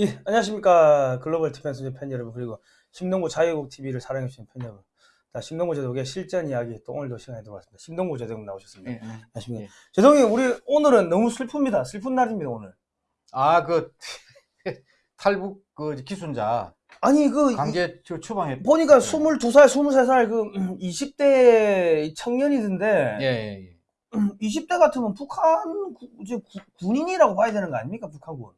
예, 안녕하십니까. Global Defense 팬 여러분, 그리고 심동보 자유국 TV를 사랑해주시는 팬 여러분. 자, 심동보 제독의 실전 이야기 또 오늘도 시간에 들어왔습니다. 심동보 제독님 나오셨습니다. 예. 안녕하십니까. 예. 제독님, 우리 오늘은 너무 슬픕니다. 슬픈 날입니다, 오늘. 아, 그 탈북 그 귀순자 아니, 그, 이- 강제 저 추방했. 보니까 네. 22살, 23살 그 20대 청년이던데, 예, 예, 예. 20대 같으면 북한 구- 군인이라고 봐야 되는 거 아닙니까, 북한군?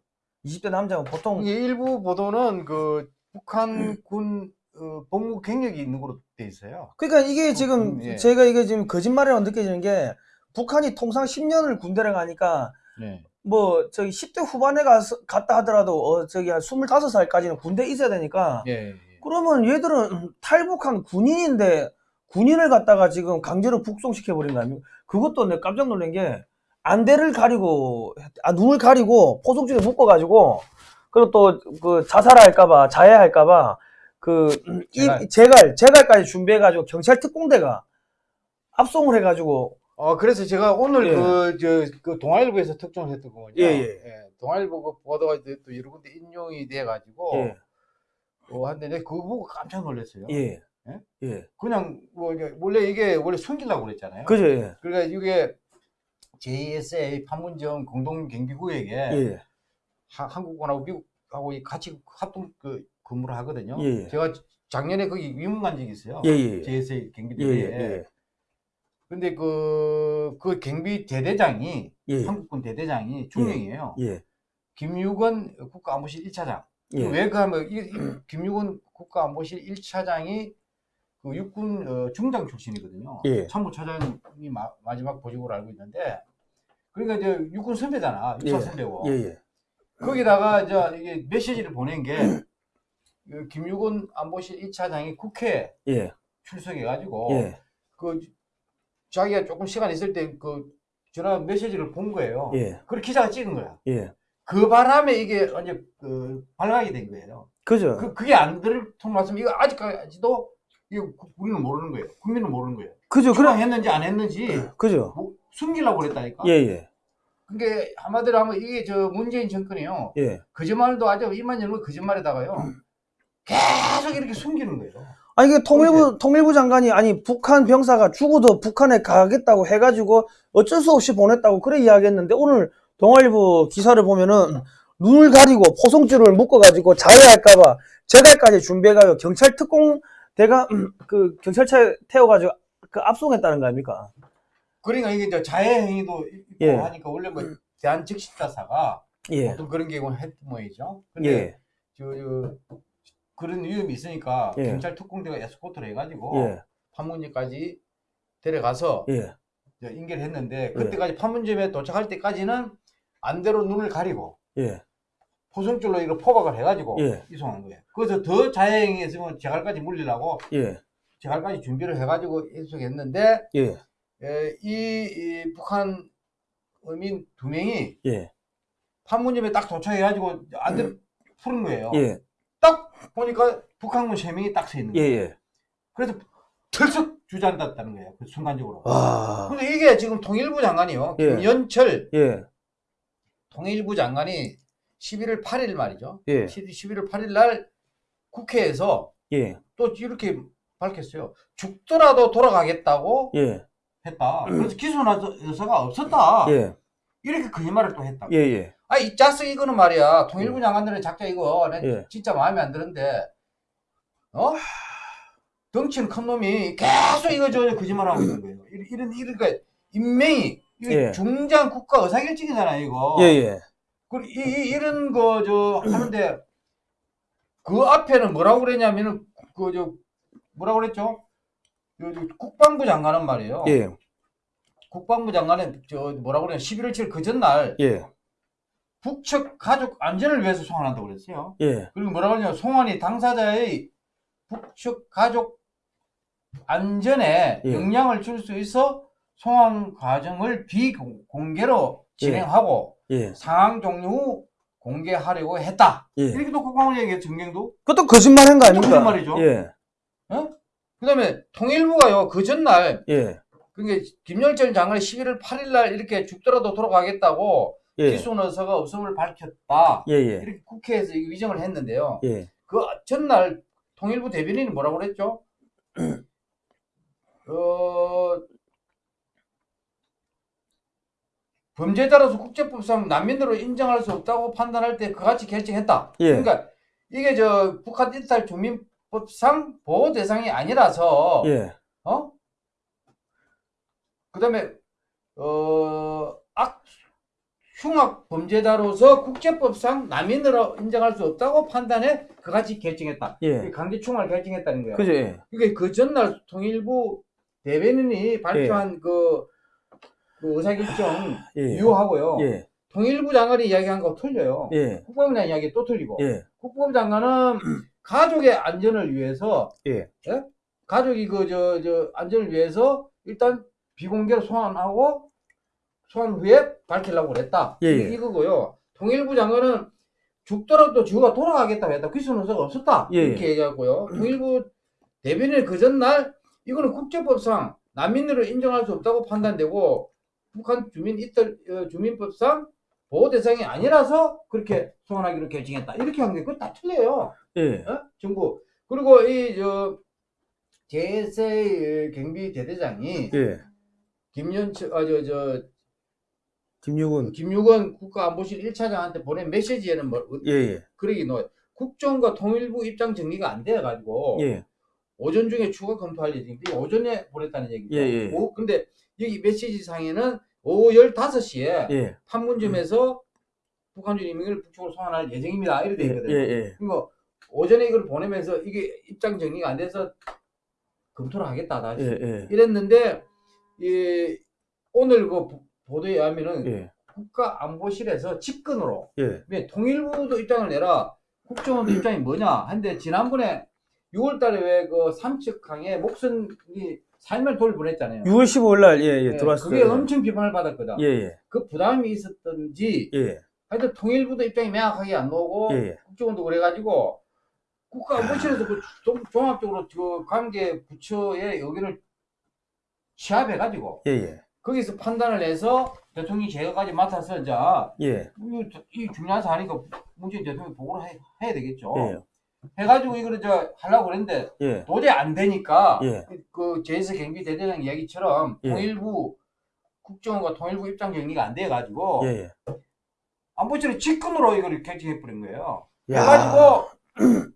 20대 남자가 보통, 이게 일부 보도는 그 북한 군 어, 복무 경력이 있는 걸로 돼 있어요. 그러니까 이게 지금 음, 예. 제가 이게 지금 거짓말이라고 느껴지는 게 북한이 통상 10년을 군대를 가니까 네. 뭐 저기 10대 후반에 가서 갔다 하더라도 어 저기 한 25살까지는 군대에 있어야 되니까 예, 예. 그러면 얘들은 탈북한 군인인데 군인을 갖다가 지금 강제로 북송시켜 버린 거 아닙니까? 그것도 내가 깜짝 놀란 게 안대를 가리고 아 눈을 가리고 포석줄에 묶어 가지고 그리고 또 그 자살할까봐 자해할까봐 그 이- 재갈. 재갈 재갈까지 준비해 가지고 경찰 특공대가 압송을 해 가지고 어 그래서 제가 오늘 예. 그저 그 동아일보에서 특종을 했던 거거든요. 예, 예. 동아일보 그 보도가 이제 또 여러 군데 인용이 돼 가지고 예. 어 한데 그거 보고 깜짝 놀랐어요. 예. 예? 예. 그냥 뭐 원래 이게 원래 숨기려고 그랬잖아요. 그죠? 예. 그러니까 이게 JSA 판문점 공동 경비구역에 예. 하- 한국군하고 미국하고 이 같이 합동 그 근무를 하거든요. 예, 예. 제가 작년에 거기 위문 간 적이 있어요. 예, 예. JSA 예, 경비대에. 예. 예. 근데 그, 그 경비 대대장이, 예. 한국군 대대장이 중령이에요. 예. 김유건 국가안보실 1차장. 예. 왜그 하면, 이, 이 김유건 국가안보실 1차장이 그 육군 어, 중장 출신이거든요. 예. 참모차장이 마, 마지막 보직으로 알고 있는데, 그러니까 이제 육군 선배잖아. 육사 예. 선배고. 예. 예. 거기다가 이제 이게 메시지를 보낸 게, 그 김유건 안보실 1차장이 국회에 예. 출석해가지고, 예. 그 자기가 조금 시간 있을 때 그 전화 메시지를 본 거예요. 예. 그걸 기자가 찍은 거야. 예. 그 바람에 이게 완전 그 발각이 된 거예요. 그죠? 그 그게 안 들통났으면 이거 아직까지도 이거 구- 우리는 모르는 거예요. 국민은 모르는 거예요. 그죠? 그럼 했는지 안 했는지 그죠? 뭐 숨기려고 그랬다니까. 예, 예. 그게 한마디로 하면 이게 저 문재인 정권이요. 예. 거짓말도 아주 이만 열면 거짓말에다가요. 계속 이렇게 숨기는 거예요. 아니 이게 통일부 통일부 장관이 아니 북한 병사가 죽어도 북한에 가겠다고 해가지고 어쩔 수 없이 보냈다고 그래 이야기했는데 오늘 동아일보 기사를 보면은 눈을 가리고 포송줄을 묶어가지고 자해할까봐 재갈까지 준비해가지고 경찰 특공대가 그 경찰차에 태워가지고 그 압송했다는 거 아닙니까? 그러니까 이게 이제 자해 행위도 있고 예. 하니까 원래 뭐 대한 즉시자사가 예. 어떤 그런 경우는 했 모이죠. 근데 예. 저, 저 그런 위험이 있으니까 예. 경찰 특공대가 에스코트를 해가지고 예. 판문점까지 데려가서 예. 저 인계를 했는데 그때까지 판문점에 도착할 때까지는 안대로 눈을 가리고 예. 포승줄로 이거 포박을 해가지고 예. 이송한 거예요. 그래서 더 자해행위 했으면 재갈까지 물리려고 예. 재갈까지 준비를 해가지고 이송했는데 이, 이 북한 어민 두 명이 예. 판문점에 딱 도착해가지고 안대로 푸는 거예요. 예. 딱 보니까 북한군 세 명이 딱 서 있는 예. 거예요. 예. 그래서 털썩 주저앉았다는 거예요. 그 순간적으로. 와. 근데 이게 지금 통일부 장관이요. 아. 예. 김연철 예. 통일부 장관이 11월 8일 말이죠. 예. 11월 8일 날 국회에서 예. 또 이렇게 밝혔어요. 죽더라도 돌아가겠다고 예. 했다. 그래서 기소나 여사가 없었다. 예. 이렇게 거짓말을 또 했다. 예. 예. 아, 이 짜스 이거는 말이야. 통일부 장관들은 작자 이거 내 예. 진짜 마음에 안 드는데, 어? 덩치는 큰 놈이 계속 이거 저 거짓말하고 있는 거예요. 이런, 이런, 이런, 그 인명이, 예. 중장 국가 의사결정이잖아요, 이거. 예. 예. 그리고 이, 이- 이런 거, 저, 하는데, 그 앞에는 뭐라고 그랬냐면은, 그, 저, 뭐라고 그랬죠? 국방부 장관은 말이에요. 예. 국방부 장관은, 저, 뭐라고 그랬냐, 11월 7일 그 전날, 예. 북측 가족 안전을 위해서 소환한다고 그랬어요. 예. 그리고 뭐라고 하냐면 송환이 당사자의 북측 가족 안전에 예. 영향을 줄 수 있어 송환 과정을 비공개로 진행하고 예. 상황 종료 후 공개하려고 했다. 예. 이렇게 또 국방부 얘기했죠, 정경도. 그것도 거짓말 한 거 아닙니까? 거짓말이죠. 예. 그 다음에 통일부가요, 그 전날, 예. 그게 김영철 장관이 11월 8일 날 이렇게 죽더라도 돌아가겠다고 예. 기소 의사가 없음을 밝혔다. 예, 예. 이렇게 국회에서 이 위정을 했는데요. 예. 그 전날 통일부 대변인이 뭐라고 그랬죠? 어, 범죄자로서 국제법상 난민으로 인정할 수 없다고 판단할 때 그같이 결정했다. 예. 그러니까 이게 저 북한 일탈 주민 법상 보호 대상이 아니라서 예. 어? 그다음에 어, 악 흉악 범죄자로서 국제법상 난민으로 인정할 수 없다고 판단해 그같이 결정했다. 예. 강제 충원을 결정했다는 거예요. 그죠? 예. 그게 그 전날 통일부 대변인이 발표한 그, 그 의사결정 예. 유효하고요. 예. 통일부 장관이 이야기한 거 틀려요. 예. 국방부 장관 이야기 또 틀리고. 예. 국방부 장관은 가족의 안전을 위해서 예. 가족이 그 저 저 안전을 위해서 일단 비공개로 소환하고 소환 후에 밝히려고 그랬다. 예, 이- 예. 이거고요. 통일부 장관은 죽더라도 지구가 돌아가겠다고 했다. 귀순 의사가 없었다. 예, 이렇게 얘기하고요. 통일부 대변인 그 전날 이거는 국제법상 난민으로 인정할 수 없다고 판단되고 북한 주민 이तर 어, 주민법상 보호 대상이 아니라서 그렇게 소환하기로 결정했다. 이렇게 한 게 그거 다 틀려요. 예. 어? 정부. 그리고 이저 제세 경비 대대장이 예. 김연철 아저 저 김유근. 김유건 국가안보실 1차장한테 보낸 메시지에는 뭐 어- 예, 예. 그러기 노 국정과 통일부 입장 정리가 안 돼 가지고 예. 오전 중에 추가 검토할 예정인데 오전에 보냈다는 얘기죠. 예, 예. 오, 근데 여기 메시지 상에는 오후 15시에 예. 판문점에서 북한 주민을 북쪽으로 소환할 예정입니다. 이렇게 돼 예. 있거든요. 예. 그리고 오전에 이걸 보내면서 이게 입장 정리가 안 돼서 검토를 하겠다 다시 예. 예. 이랬는데 이 오늘 그 보- 보도에 의하면은 예. 국가안보실에서 직근으로 예. 왜 통일부도 입장을 내라 국정원도 입장이 뭐냐 한데 지난번에 6월달에 왜 그 삼척항에 목선이 살면 돌 보냈잖아요. 6월 15일 날 예, 예, 예, 들어왔어요. 그게 엄청 비판을 받았거든. 예, 예. 그 부담이 있었던지 예. 하여튼 통일부도 입장이 명확하게 안 나오고 예. 예. 국정원도 그래가지고 국가안보실에서 그 종- 종합적으로 그 관계 부처의 의견을 취합해가지고 예. 예. 거기서 판단을 해서 대통령이 제거까지 맡아서 이제 예. 이, 이 중요한 사안이니까 문재인 대통령이 보고를 해, 해야 되겠죠. 예. 해가지고 이거를 저 하려고 그랬는데 예. 도저히 안 되니까 예. 그 제스 경비 대대장 이야기처럼 예. 통일부 국정원과 통일부 입장 정리가 안 돼가지고 예. 예. 안보실의 직권으로 이걸 결정해 버린 거예요. 야. 해가지고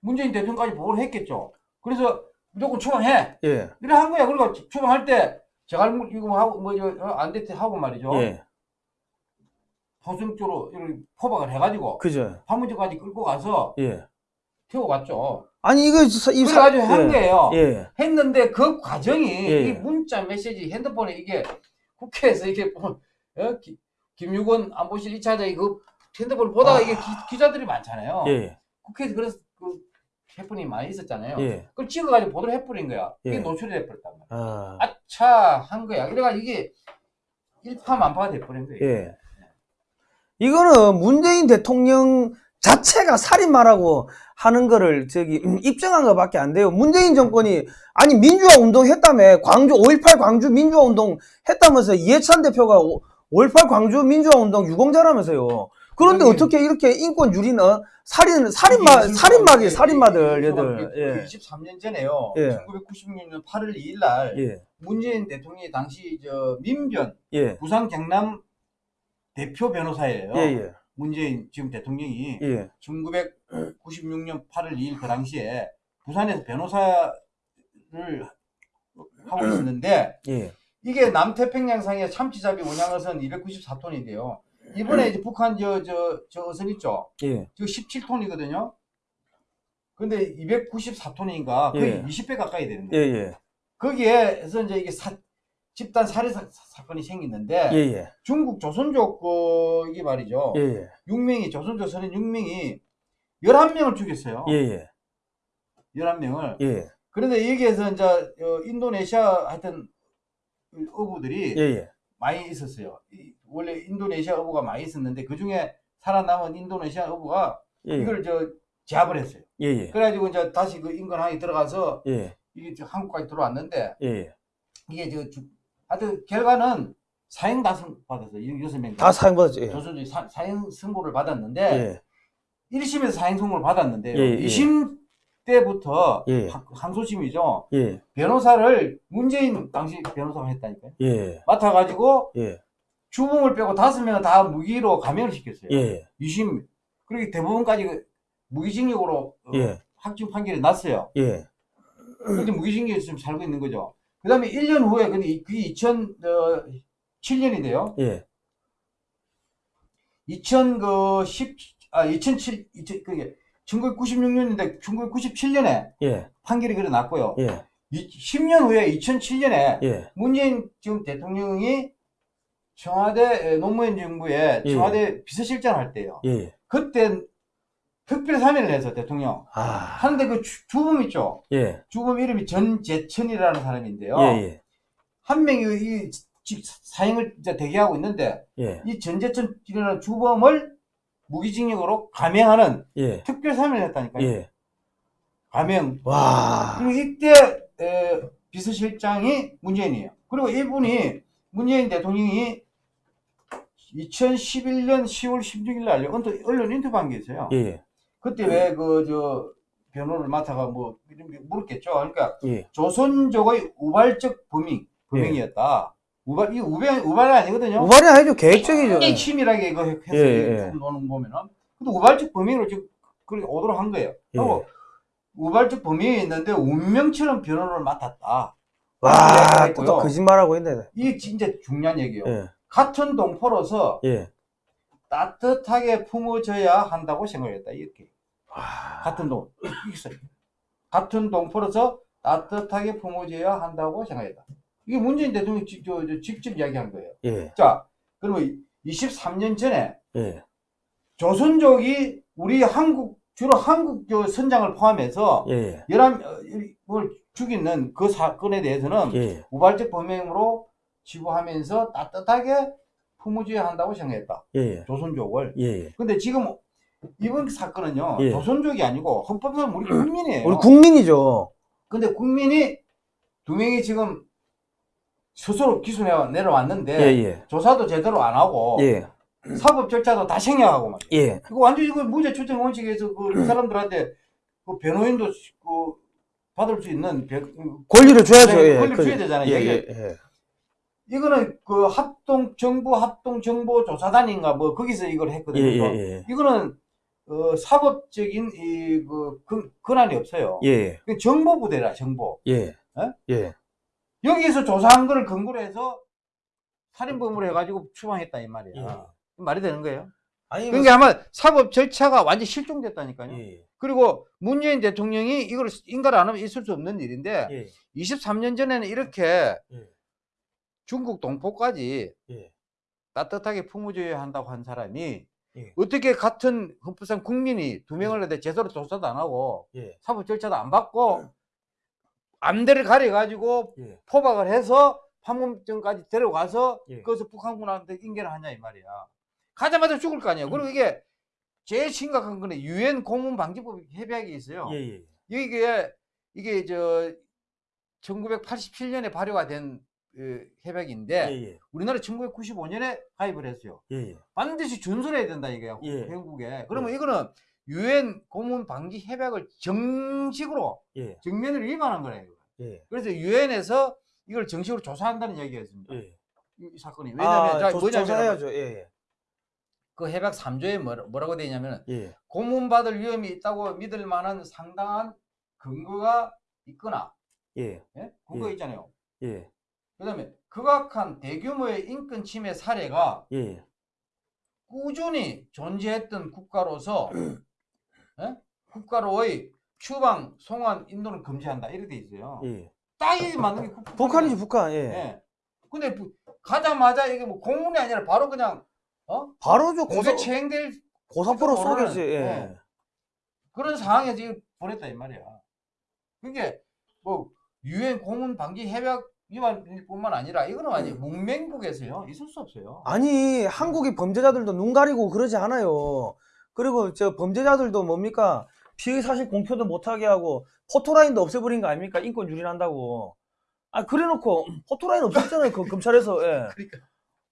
문재인 대통령까지 보고를 했겠죠. 그래서 무조건 추방해. 예. 이래 한 거야. 그리고 추방할 때 제가 이거 하고 뭐안 됐대 하고 말이죠. 예. 쪽으로 이렇게 포박을 해가지고 그죠. 판문점까지 끌고 가서 예. 태워 갔죠. 아니 이거 사- 이 사- 그래가지고 한 예. 거예요. 예. 했는데 그 과정이 예. 이 문자 메시지 핸드폰에 이게 국회에서 이게 뭐, 어? 기- 김유건 안보실 2차장이 그 핸드폰을 보다가 아. 이게 기, 자들이 많잖아요. 예. 국회에서 그래서 그 해프닝이 많이 있었잖아요. 예. 그걸 찍어가지고 보도를 해버린 거야. 이게 예. 노출이 돼버렸단 말이야. 아. 아차 한 거야. 그래가지고 이게 일파만파가 돼버린 거예요. 예. 이거는 문재인 대통령 자체가 살인마라고 하는 거를 저기 음, 입증한 것밖에 안 돼요. 문재인 정권이 아니 민주화 운동 했다며 광주 5.18 광주 민주화 운동 했다면서 이해찬 대표가 5.18 광주 민주화 운동 유공자라면서요. 그런데 아니, 어떻게 이렇게 인권 유리는 살인 살인마 살인마지 살인마들 얘들. 예. 23년 전에요. 예. 1996년 8월 2일 날 예. 문재인 대통령이 당시 저 민변 예. 부산 경남 대표 변호사예요. 예. 예. 문재인 지금 대통령이 예. 1996년 8월 2일 그 당시에 부산에서 변호사를 하고 있었는데 예. 이게 남태평양상의 참치잡이 운양어선 294톤인데요. 이번에 이제 북한 저 저 저 어선 있죠. 예. 저 17톤이거든요. 근데 294톤인가 거의 예. 20배 가까이 되는 예. 거예요. 예. 거기에서 이제 이게 사- 집단 살해 사, 건이 생기는데 예. 예. 중국 조선족 그 이게 말이죠. 예. 예. 6명이 조선족 선인 6명이 11명을 죽였어요. 예. 예. 11명을. 예. 그런데 여기에서 이제 어, 인도네시아 하여튼 어부들이 예. 예. 많이 있었어요. 이- 원래 인도네시아 어부가 많이 있었는데 그 중에 살아남은 인도네시아 어부가 예. 이걸 저 제압을 했어요. 예. 예. 그래가지고 이제 다시 그 인근항에 들어가서 예. 이게 저 한국까지 들어왔는데 예. 이게 저 주- 하여튼 결과는 사형 다 선- 받았어요. 이 여섯 명다 사형 받았죠. 예. 조선주의 사, 사형 선고를 받았는데 예. 1심에서 사형 선고를 받았는데 예, 예. 2심 때부터 예. 하- 항소심이죠. 예. 변호사를 문재인 당시 변호사가 했다니까요. 예. 맡아가지고 예. 주범을 빼고 다섯 명은 다 무기로 감형을 시켰어요. 예. 2심 그렇게 대부분까지 그 무기징역으로 어, 예. 확정 판결이 났어요. 예. 근데 무기징역에 지금 살고 있는 거죠. 그 다음에 1년 후에 근데 이- 그게 2007년이 돼요. 예. 2010, 아, 2007, 2000, 그게 1996년인데 1997년에 예. 판결이 그래 났고요. 예. 이, 10년 후에 2007년에 예. 문재인 지금 대통령이 청와대 에, 노무현 정부에 예. 청와대 비서실장 할 때요. 예. 그때 특별 3일을 해서 대통령 아. 하는데 그 주, 주범 있죠. 예. 주범 이름이 전재천이라는 사람인데요. 예. 예. 한 명이 이 지- 사형을 대기하고 있는데 예. 이 전재천이라는 주범을 무기징역으로 감형하는 예. 특별 3일을 했다니까요. 예. 감형. 와. 그리고 이때 에, 비서실장이 문재인이에요. 그리고 이분이 문재인 대통령이 2011년 10월 16일 날 언론, 언론 인터뷰한 게 있어요. 예. 그때 왜 그 저 변호를 맡아가 뭐 이런 게 물었겠죠. 그러니까 예. 조선족의 우발적 범행 범행이었다. 우발 이 우발 우발이 아니거든요. 우발이 아니죠. 계획적이죠. 굉장히 치밀하게 이거 했어요. 예, 예. 노는 보면은. 근데 우발적 범행으로 지금 그렇게 오도록 한 거예요. 그리고 우발적 범행이 있는데 운명처럼 변호를 맡았다. 와, 또 있고요. 거짓말하고 있네. 이게 진짜 중요한 얘기예요. 예. 같은 동포로서 예. 따뜻하게 품어줘야 한다고 생각했다. 이렇게. 와. 같은 동, 있어요. 같은 동포로서 따뜻하게 품어줘야 한다고 생각했다. 이게 문재인 대통령이 저 직접 이야기한 거예요. 예. 자, 그러면 23년 전에 예. 조선족이 우리 한국, 주로 한국 저 선장을 포함해서 예. 11을 죽이는 그 사건에 대해서는 예. 우발적 범행으로 지부하면서 따뜻하게 품어줘야 한다고 생각했다. 예. 조선족을. 예. 근데 지금 이번 사건은요, 예. 조선족이 아니고 헌법상 우리 국민이에요. 우리 국민이죠. 근데 국민이 두 명이 지금 스스로 기소해 내려왔는데 예. 예. 조사도 제대로 안 하고 예. 사법 절차도 다 생략하고 말이에요. 예. 그거 완전히 그 무죄 추정 원칙에서 그, 그 사람들한테 그 변호인도 그 받을 수 있는 배- 권리를 줘야죠. 네, 예. 권리 그- 줘야 되잖아요. 예. 예. 예. 이거는 그 합동 정부 합동 정보 조사단인가 뭐 거기서 이걸 예. 했거든요. 예. 예. 이거는 어, 사법적인 이 그 권한이 없어요. 예. 그 정보부대라 정보. 예. 예? 예. 여기에서 조사한 거를 근거로 해서 살인범으로 해가지고 추방했다 이 말이야. 예. 말이 되는 거예요. 아니 그러니까 아마 사법 절차가 완전 실종됐다니까요. 예. 그리고 문재인 대통령이 이걸 인가를 안 하면 있을 수 없는 일인데 예. 23년 전에는 이렇게 예. 중국 동포까지 예. 따뜻하게 품어줘야 한다고 한 사람이 예. 어떻게 같은 헌법상 국민이 두 명을 내데 제대로 조사도 안 하고 예. 사법 절차도 안 받고 안대를 가려가지고 예. 포박을 해서 판문점까지 데려가서 예. 거기서 북한군한테 인계를 하냐 이 말이야. 가자마자 죽을 거 아니야. 그리고 이게 제일 심각한 거는 유엔 고문 방지법 협약이 있어요. 예. 예. 이게 이게 저 1987년에 발효가 된 그, 협약인데 예. 예. 우리나라 1995년에 가입을 했어요. 예. 예. 반드시 준수해야 된다 이게요. 예. 한국에. 그러면 이거는 유엔 고문 방지 협약을 정식으로 예. 정면으로 위반한 거예요. 예. 그래서 유엔에서 이걸 정식으로 조사한다는 얘기였습니다. 예. 이, 이 사건이 왜냐하면 아, 자, 조- 뭐냐면 조사해야죠. 예. 그 협약 3조에 뭐라, 뭐라고 되어 있냐면 예. 고문받을 위험이 있다고 믿을 만한 상당한 근거가 있거나 예. 예? 근거 예. 있잖아요. 예. 그다음에 극악한 대규모의 인권 침해 사례가 예. 꾸준히 존재했던 국가로서 예? 국가로의 추방, 송환, 인도를 금지한다 이렇게 돼 있어요. 예. 딱이 맞는 게 국- 북한이지 북한. 예. 예. 근데 부- 가자마자 이게 뭐 공문이 아니라 바로 그냥 어? 바로 저 공개 고사 체행될 고사포로 쏘겠지. 예. 예. 그런 상황에 지금 보냈다 이 말이야. 그게 뭐 유엔 고문 방지 협약 위반뿐만 아니라 이거는 완전 문맹국에서요 있을 수 없어요. 아니 한국의 범죄자들도 눈 가리고 그러지 않아요. 그리고 저 범죄자들도 뭡니까 피의 사실 공표도 못하게 하고 포토라인도 없애버린 거 아닙니까 인권 유린한다고. 아 그래놓고 포토라인 없었잖아요 그 검찰에서. 예. 그러니까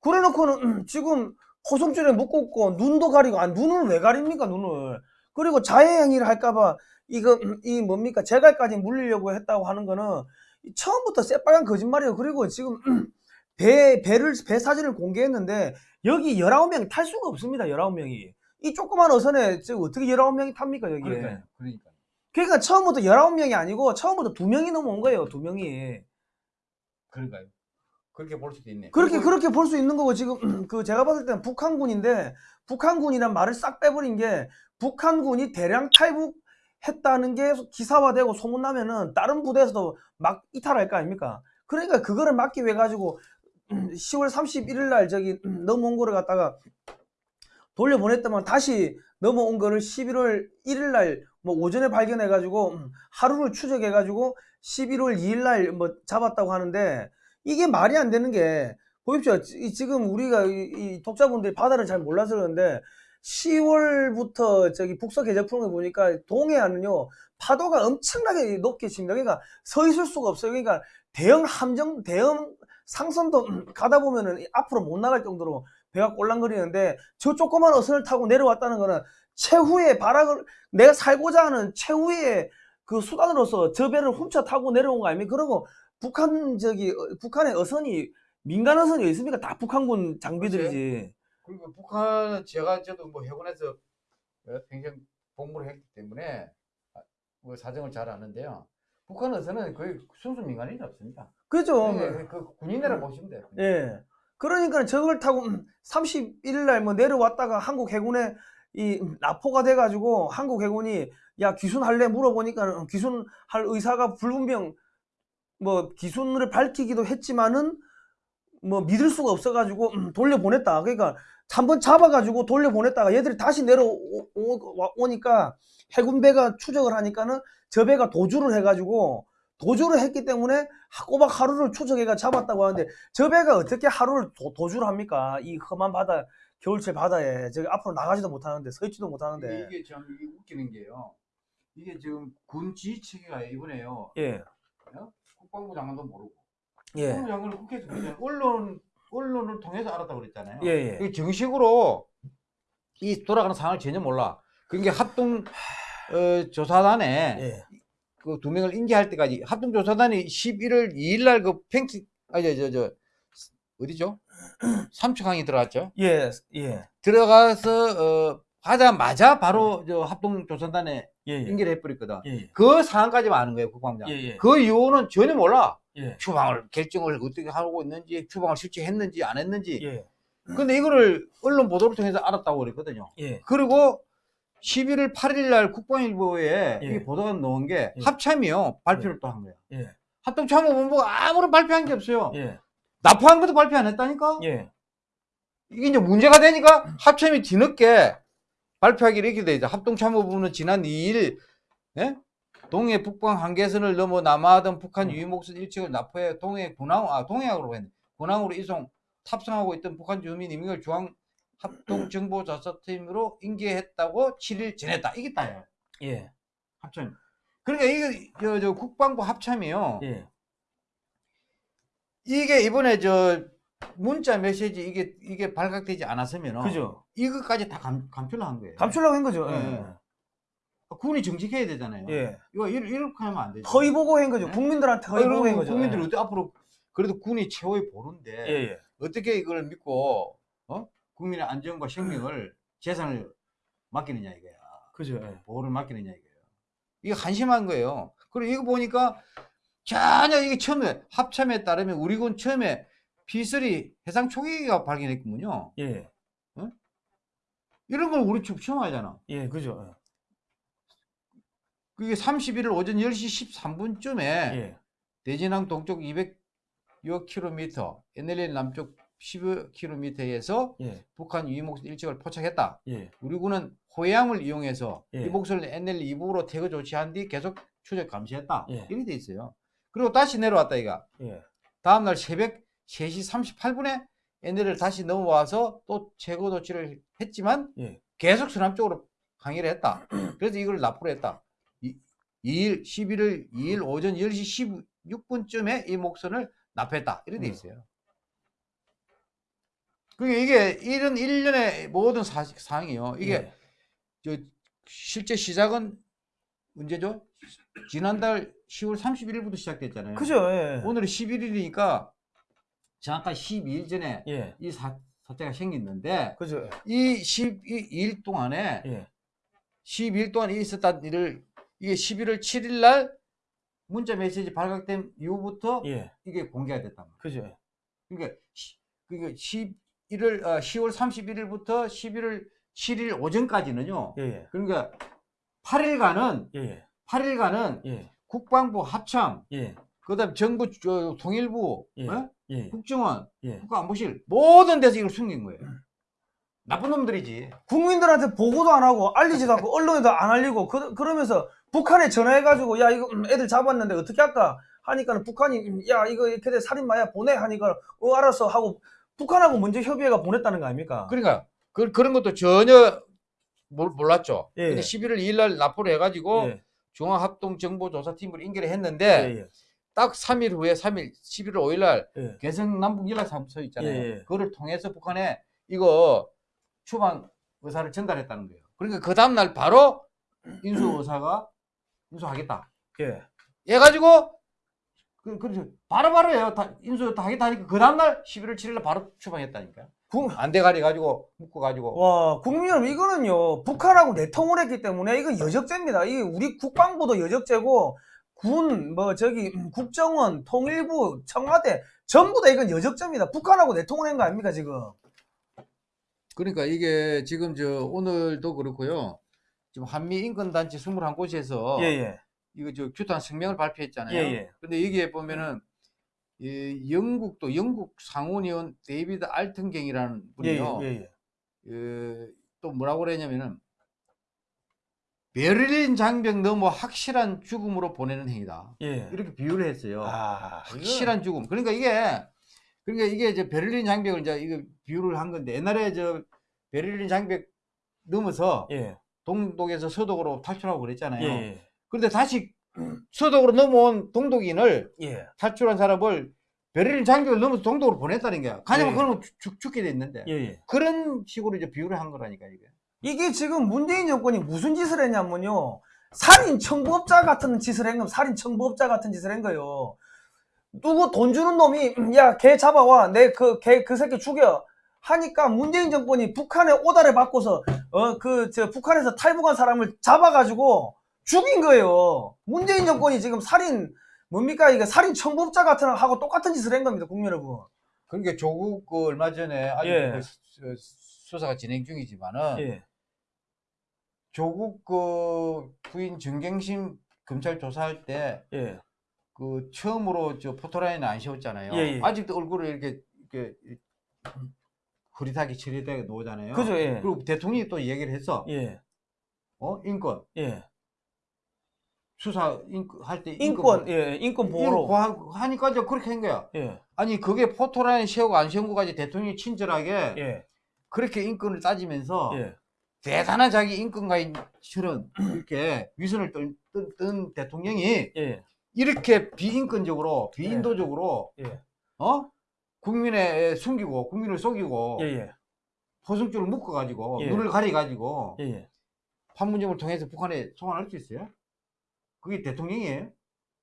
그래놓고는 음, 지금 포송줄에 묶었고 눈도 가리고 아 눈을 왜 가립니까 눈을 그리고 자해 행위를 할까봐 이거 음, 이 뭡니까 제갈까지 물리려고 했다고 하는 거는 처음부터 새빨간 거짓말이에요 그리고 지금 음, 배 배를 배 사진을 공개했는데 여기 19명이 탈 수가 없습니다 19명이 이 조그만 어선에 지금 어떻게 19명이 탑니까 여기에 그러니까요. 그러니까. 그러니까 처음부터 19명이 아니고 처음부터 2명이 넘어온 거예요 2명이 그러니까요. 그렇게 볼 수도 있네. 그렇게 그리고 그렇게 볼 수 있는 거고 지금 그 제가 봤을 때는 북한군인데 북한군이란 말을 싹 빼버린 게 북한군이 대량 탈북 했다는 게 기사화되고 소문나면은 다른 부대에서도 막 이탈할 거 아닙니까? 그러니까 그거를 막기 위해 가지고 10월 31일 날 저기 넘어온 거를 갖다가 돌려보냈더만 다시 넘어온 거를 11월 1일 날 뭐 오전에 발견해 가지고 하루를 추적해 가지고 11월 2일 날 뭐 잡았다고 하는데 이게 말이 안 되는 게 보십시오. 이- 지금 우리가 이, 이 독자분들이 바다를 잘 몰라서 그러는데 10월부터 저기 북서 계절풍을 보니까 동해안은요 파도가 엄청나게 높게 칩니다. 그러니까 서 있을 수가 없어요. 그러니까 대형 함정, 대형 상선도 가다 보면은 앞으로 못 나갈 정도로 배가 꼴랑거리는데 저 조그만 어선을 타고 내려왔다는 거는 최후의 발악을 내가 살고자 하는 최후의 그 수단으로서 저 배를 훔쳐 타고 내려온 거 아닙니까? 그러고 북한 저기 어, 북한의 어선이 민간 어선이 있습니까? 다 북한군 장비들이지. 그리고 북한은 제가 저도 뭐 해군에서 어, 평생 복무를 했기 때문에 아, 뭐 사정을 잘 아는데요. 북한에서는 거의 순수 민간인이 없습니다. 그죠? 그, 그 군인이라 보시면 돼요. 예. 그러니까 저걸 타고 31일 날 뭐 내려왔다가 한국 해군에 이 납포가 돼가지고 한국 해군이 야 귀순 할래 물어보니까 귀순 할 의사가 불분명 뭐 귀순을 밝히기도 했지만은 뭐 믿을 수가 없어가지고 음, 돌려보냈다. 그러니까 한번 잡아가지고 돌려보냈다가 얘들이 다시 내려오니까 해군배가 추적을 하니까는 저 배가 도주를 해가지고 도주를 했기 때문에 꼬박 하루를 추적해가 잡았다고 하는데 저 배가 어떻게 하루를 도, 주를 합니까? 이 험한 바다, 겨울철 바다에 저기 앞으로 나가지도 못하는데 서 있지도 못하는데 이게 참 이게 웃기는 게요. 이게 지금 군 지휘 체계가 이번에요. 예, 국방부 장관도 모르고 예, 장관은 국회에서 언론 언론을 통해서 알았다고 그랬잖아요. 예, 예. 정식으로 이 돌아가는 상황을 전혀 몰라. 그게 합동 어, 조사단에 예, 그두 명을 인계할 때까지 합동 조사단이 11월 2일 날그 팽치 아니 저저 어디죠? 삼척항이 들어갔죠. 예, 예, 들어가서 어 하자마자 바로 저 합동 조사단에 예, 예, 인계를 해버렸거든. 예, 그 상황까지만 아는 거예요, 국방장. 예, 예, 그 이유는 전혀 몰라. 예, 추방을 결정을 어떻게 하고 있는지, 추방을 실제 했는지 안 했는지. 예, 근데 이거를 언론 보도를 통해서 알았다고 그랬거든요. 예, 그리고 11월 8일 날 국방일보에 예. 이 보도가 나온 게 예. 합참이요. 발표를 또 한 거야. 예, 합동참모본부가 아무런 발표한 게 없어요. 예, 납포한 것도 발표 안 했다니까? 예, 이게 이제 문제가 되니까 합참이 뒤늦게 발표하기로 이렇게 돼 있죠. 합동참모본부는 지난 2일 예? 동해 북방 한계선을 넘어 남하하던 북한 음. 유목선 일측을 납포해 동해 군항 아 동해역으로 했네. 군항으로 이송 탑승하고 있던 북한 주민 임명을 중앙 합동정보조사팀으로 인계했다고 7일 전했다. 이게 다예요. 예, 합참. 그러니까 이게 저, 저 국방부 합참이요. 예, 이게 이번에 저 문자 메시지 이게 이게 발각되지 않았으면 그죠? 이것까지 다 감, 감출을 한 거예요. 감추려고 한 거죠. 예. 군이 정직해야 되잖아요. 예, 이거 이- 이렇게 하면 안 되죠. 허위 보고한 거죠. 예? 국민들한테 아, 허위 보고한 그리고 거죠. 국민들이 예. 어떻게 앞으로 그래도 군이 최후의 보루인데 예, 예, 어떻게 이걸 믿고 어? 국민의 안전과 생명을 재산을 맡기느냐 이거야. 그죠. 예. 보호를 맡기느냐 이거예요. 이게 한심한 거예요. 그리고 이거 보니까 전혀 이게 처음에 합참에 따르면 우리 군 처음에 P3 해상 초계기가 발견했군요. 예, 이런 걸 우리 처음 하잖아. 예, 그죠. 그게 31일 오전 10시 13분쯤에 예, 대진항 동쪽 200여 킬로미터, NLL 남쪽 10여 킬로미터에서 예, 북한 유목선 일찍을 포착했다. 예, 우리 군은 호양을 이용해서 예. 이 목소리를 NL 이북으로 태그 조치한 뒤 계속 추적 감시했다. 예. 이렇게 돼 있어요. 그리고 다시 내려왔다 이가. 예, 다음날 새벽 3시 38분에 NL을 다시 넘어와서 또 최고 조치를 했지만 예. 계속 서남 쪽으로 항해를 했다. 그래서 이걸 납부를 했다. 이, 2일 11일 2일 오전 10시 16분쯤에 이 목선을 납했다. 이렇게 돼 음. 있어요. 그게 이게 이런 일련의 모든 사, 사항이요. 이게 예. 저 실제 시작은 언제죠? 지난달 10월 31일부터 시작됐잖아요. 그죠? 예. 오늘이 11일이니까 잠깐 12일 전에 예. 이 사, 사태가 생겼는데 그죠? 이 12일 동안에 예. 12일 동안 있었던 일을 이게 11월 7일 날 문자 메시지 발각된 이후부터 예. 이게 공개가 됐단 말이에요. 그죠? 그러니까 시- 그러니까 11월 어, 10월 31일부터 11월 7일 오전까지는요. 예. 예. 그러니까 8일간은 예. 8일간은 예. 국방부 합참, 예. 그 다음 정부 저, 통일부, 예. 어? 예. 국정원, 예. 국가안보실 모든 데서 이걸 숨긴 거예요. 나쁜 놈들이지. 국민들한테 보고도 안 하고 알리지도 않고 언론에도 안 알리고 그, 그러면서 북한에 전화해가지고 야 이거 음, 애들 잡았는데 어떻게 할까 하니까는 북한이 음, 야 이거 이렇게 돼 살인마야 보내 하니까 어 알았어 하고 북한하고 먼저 협의해가 보냈다는 거 아닙니까? 그러니까 그, 그런 것도 전혀 몰, 몰랐죠. 예. 근데 11월 2일 날 납부를 해가지고 예. 중앙합동정보조사팀을 인계를 예. 했는데 예. 딱 3일 후에 3일 11월 5일 날 예. 개성 남북 연락사무소 있잖아요. 예, 예. 그거를 통해서 북한에 이거 추방 의사를 전달했다는 거예요. 그러니까 그 다음 날 바로 인수 의사가 인수하겠다. 예. 해 가지고 그 그렇죠. 바로바로 해요. 다 인수 다 하겠다 하니까 그 다음 날 11월 7일 날 바로 추방했다니까. 국- 안대가리 가지고 묶어 가지고 와, 국민 여러분, 이거는요, 북한하고 내통을 했기 때문에 이거 여적죄입니다. 이게 우리 국방부도 여적죄고, 군, 뭐, 저기, 음, 국정원, 통일부, 청와대, 전부 다 이건 여적죄입니다. 북한하고 내통을 한 거 아닙니까, 지금? 그러니까 이게 지금 저 오늘도 그렇고요. 지금 한미 인권 단체 21곳에서 예, 예. 이거 저 규탄 성명을 발표했잖아요. 예, 예. 근데 여기에 보면은 이 영국도 영국 상원의원 데이비드 알튼경이라는 예, 분이요. 예, 예. 그, 또 뭐라고 그랬냐면은 베를린 장벽 너머 확실한 죽음으로 보내는 행위다. 예. 이렇게 비유를 했어요. 아, 확실한 죽음. 그러니까 이게 그러니까 이게 이제 베를린 장벽을 이제 이거 비유를 한 건데 옛날에 저 베를린 장벽 넘어서 예. 동독에서 서독으로 탈출하고 그랬잖아요. 예, 그런데 다시 서독으로 넘어온 동독인을 예. 탈출한 사람을 베를린 장벽을 넘어서 동독으로 보냈다는 거야. 가냐면 예. 그러면 죽, 죽게 돼 있는데 예, 예. 그런 식으로 이제 비유를 한 거라니까 이게. 이게 지금 문재인 정권이 무슨 짓을 했냐면요. 살인 청부업자 같은 짓을 한 겁니다. 살인 청부업자 같은 짓을 한 거예요. 누구 돈 주는 놈이 야 걔 잡아와 내 그 걔그 새끼 죽여 하니까 문재인 정권이 북한의 오다를 받고서 어 그 저 북한에서 탈북한 사람을 잡아가지고 죽인 거예요. 문재인 정권이 지금 살인 뭡니까 이게 살인 청부업자 같은 하고 똑같은 짓을 한 겁니다, 국민 여러분. 그러니까 조국 그 얼마 전에 아직 예. 그 수- 수- 수사가 진행 중이지만은 예, 조국 그 부인 정경심 검찰 조사할 때 예, 그 처음으로 저 포토라인을 안 씌웠잖아요. 예, 예. 아직도 얼굴을 이렇게 이렇게 흐릿하게 처리되게 놓잖아요. 그죠, 예, 그리고 대통령이 또 얘기를 했어. 예, 어 인권 예. 수사 인권 할때 인권, 예, 인권 보호로, 하니까 이제 그렇게 한 거야. 예, 아니 그게 포토라인 세우고 안 세운 거까지 대통령이 친절하게 예, 그렇게 인권을 따지면서 예. 대단한 자기 인권가인처럼 이렇게 위선을 뜬, 뜬, 뜬 대통령이 예, 이렇게 비인권적으로 비인도적으로 예. 어 국민의 숨기고 국민을 속이고 예, 예, 포승줄을 묶어가지고 예. 눈을 가려가지고 예, 예. 판문점을 통해서 북한에 송환할 수 있어요? 그게 대통령이에요?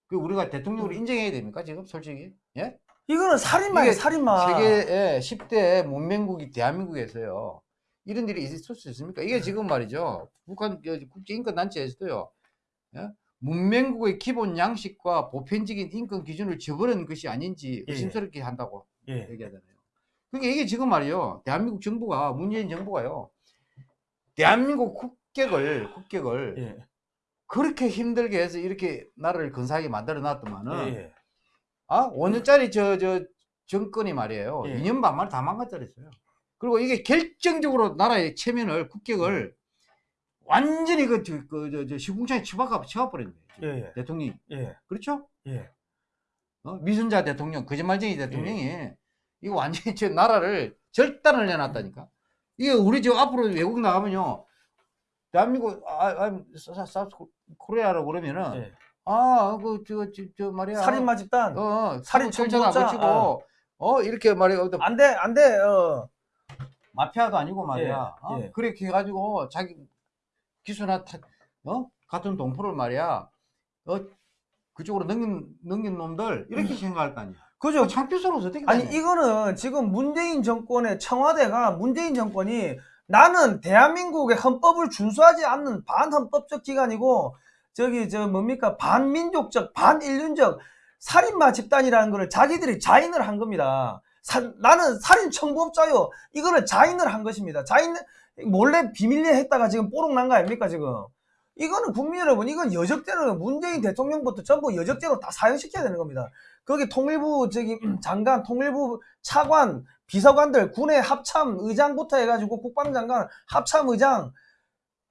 그 우리가 대통령으로 인정해야 됩니까 지금 솔직히? 예? 이거는 살인마예요, 살인마. 세계의 10대 문명국이 대한민국에서요. 이런 일이 있을 수 있습니까? 이게 지금 말이죠. 북한 그 국제인권단체에서도요. 예? 문명국의 기본 양식과 보편적인 인권 기준을 저버리는 것이 아닌지 예. 의심스럽게 한다고 예, 얘기하잖아요. 그러니까 이게 지금 말이요. 대한민국 정부가 문재인 정부가요. 대한민국 국격을 국격을 예, 그렇게 힘들게 해서 이렇게 나라를 근사하게 만들어 놨더만은 예, 아, 5년짜리 저, 저, 정권이 말이에요. 예. 2년 반 만에 다 망가뜨렸어요. 그리고 이게 결정적으로 나라의 체면을, 국격을 완전히 그, 저, 그, 저, 저 시궁창에 처박아, 치워버린 거예요. 예, 예, 대통령이. 예, 그렇죠? 예, 어? 미순자 대통령, 거짓말쟁이 대통령이 이거 완전히 저 나라를 절단을 해놨다니까. 이게 우리 저 앞으로 외국 나가면요. 대한민국, 아, 아, 사- South Korea라고 그러면은, 예. 아, 그, 저, 저, 저 말이야. 살인마 집단. 어, 살인 살인 안 청부업자, 거치고, 어, 이렇게 말이야. 안 돼, 안 돼, 어. 마피아도 아니고 말이야. 예, 어? 예. 그렇게 해가지고 자기 기수나 타- 어? 같은 동포를 말이야. 어? 그쪽으로 넘긴, 넘긴 놈들 이렇게 생각할 거 아니야. 그죠? 그 창피스러워서 어떻게 아니 되냐. 이거는 지금 문재인 정권의 청와대가 문재인 정권이 나는 대한민국의 헌법을 준수하지 않는 반헌법적 기관이고 저기 저 뭡니까 반민족적 반인륜적 살인마 집단이라는 거를 자기들이 자인을 한 겁니다. 사- 나는 살인 청부업자요. 이거를 자인을 한 것입니다. 자인 몰래 비밀리에 했다가 지금 뽀록 난 거 아닙니까 지금? 이거는 국민 여러분 이건 여적죄로 문재인 대통령부터 전부 여적죄로 다 사형시켜야 되는 겁니다. 거기 통일부 저기 음, 장관, 통일부 차관, 비서관들, 군의 합참 의장부터 해가지고 국방장관, 합참 의장,